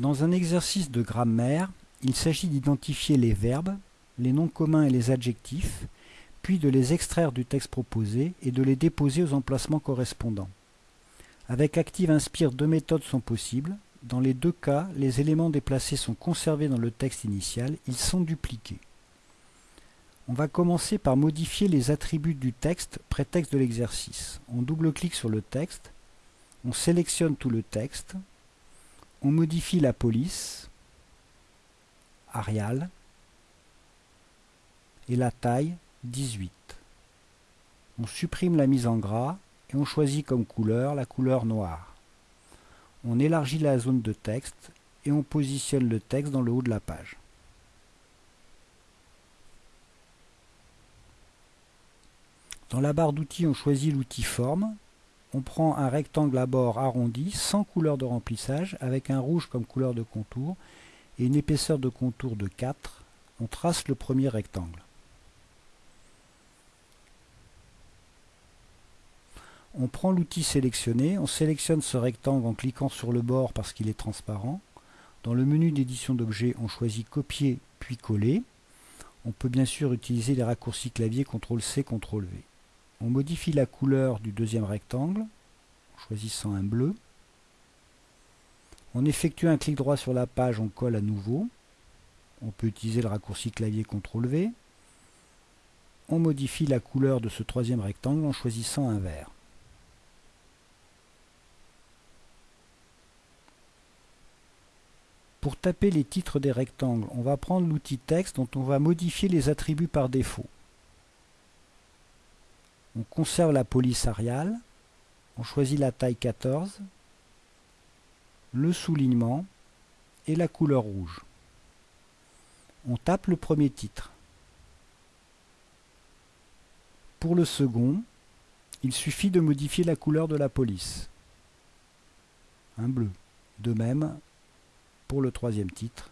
Dans un exercice de grammaire, il s'agit d'identifier les verbes, les noms communs et les adjectifs, puis de les extraire du texte proposé et de les déposer aux emplacements correspondants. Avec Active Inspire, deux méthodes sont possibles. Dans les deux cas, les éléments déplacés sont conservés dans le texte initial, ils sont dupliqués. On va commencer par modifier les attributs du texte prétexte de l'exercice. On double-clique sur le texte, on sélectionne tout le texte, on modifie la police, Arial, et la taille 18. On supprime la mise en gras et on choisit comme couleur la couleur noire. On élargit la zone de texte et on positionne le texte dans le haut de la page. Dans la barre d'outils, on choisit l'outil Forme. On prend un rectangle à bord arrondi sans couleur de remplissage avec un rouge comme couleur de contour et une épaisseur de contour de 4. On trace le premier rectangle. On prend l'outil sélectionné, on sélectionne ce rectangle en cliquant sur le bord parce qu'il est transparent. Dans le menu d'édition d'objets, on choisit copier puis coller. On peut bien sûr utiliser les raccourcis clavier CTRL-C, CTRL-V. On modifie la couleur du deuxième rectangle en choisissant un bleu. On effectue un clic droit sur la page, on colle à nouveau. On peut utiliser le raccourci clavier CTRL-V. On modifie la couleur de ce troisième rectangle en choisissant un vert. Pour taper les titres des rectangles, on va prendre l'outil texte dont on va modifier les attributs par défaut. On conserve la police Arial, on choisit la taille 14, le soulignement et la couleur rouge. On tape le premier titre. Pour le second, il suffit de modifier la couleur de la police. Un bleu. De même pour le troisième titre,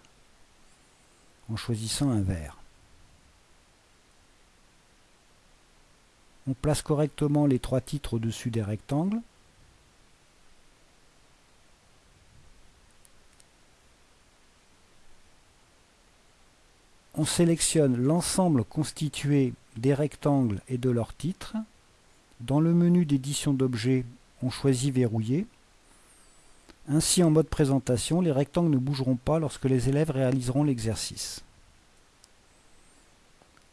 en choisissant un vert. On place correctement les trois titres au-dessus des rectangles. On sélectionne l'ensemble constitué des rectangles et de leurs titres. Dans le menu d'édition d'objets, on choisit Verrouiller. Ainsi, en mode présentation, les rectangles ne bougeront pas lorsque les élèves réaliseront l'exercice.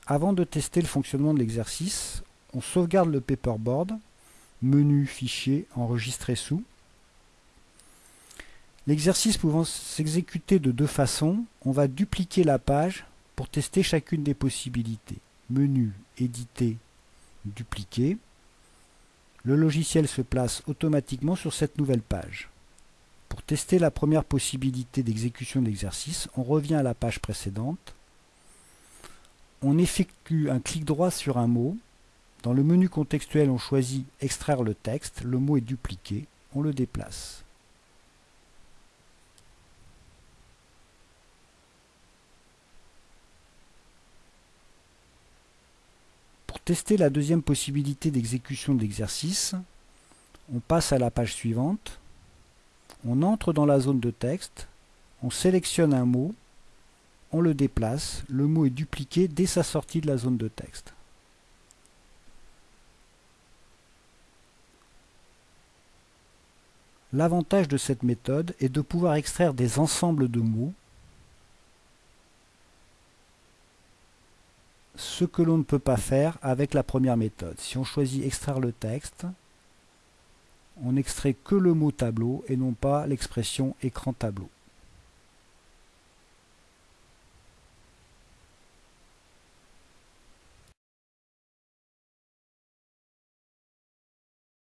Avant de tester le fonctionnement de l'exercice, on sauvegarde le paperboard, menu, fichier, enregistrer sous. L'exercice pouvant s'exécuter de deux façons, on va dupliquer la page pour tester chacune des possibilités. Menu, éditer, dupliquer. Le logiciel se place automatiquement sur cette nouvelle page. Pour tester la première possibilité d'exécution de l'exercice, on revient à la page précédente. On effectue un clic droit sur un mot dans le menu contextuel, on choisit Extraire le texte, le mot est dupliqué, on le déplace. Pour tester la deuxième possibilité d'exécution de l'exercice, on passe à la page suivante, on entre dans la zone de texte, on sélectionne un mot, on le déplace, le mot est dupliqué dès sa sortie de la zone de texte. L'avantage de cette méthode est de pouvoir extraire des ensembles de mots, ce que l'on ne peut pas faire avec la première méthode. Si on choisit extraire le texte, on n'extrait que le mot tableau et non pas l'expression écran tableau.